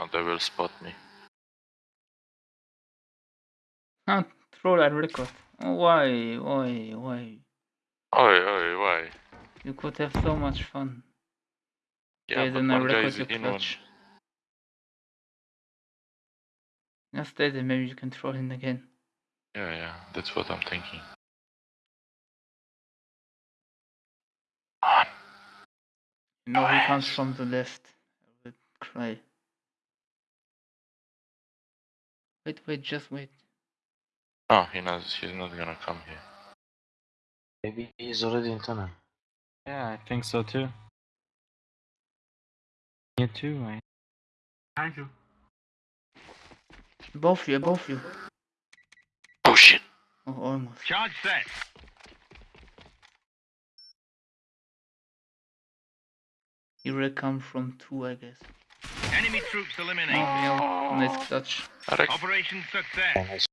Oh, they will spot me. Ah, troll and record. Oh, why, why, why? Oi, oi, why? You could have so much fun. Yeah, Okay, then I record your in one. Just stay there, maybe you can troll him again. Yeah, yeah, that's what I'm thinking. You know he comes from the left. I will cry. Wait, wait, just wait. Oh, he knows he's not gonna come here. Maybe he's already in tunnel. Yeah, I think so too. You too, I. Thank you. Both you, both you. Oh shit! Oh, almost. Charge set. He will come from two, I guess. Enemy troops eliminated. yeah. Nice clutch. Arek, Operation success. And I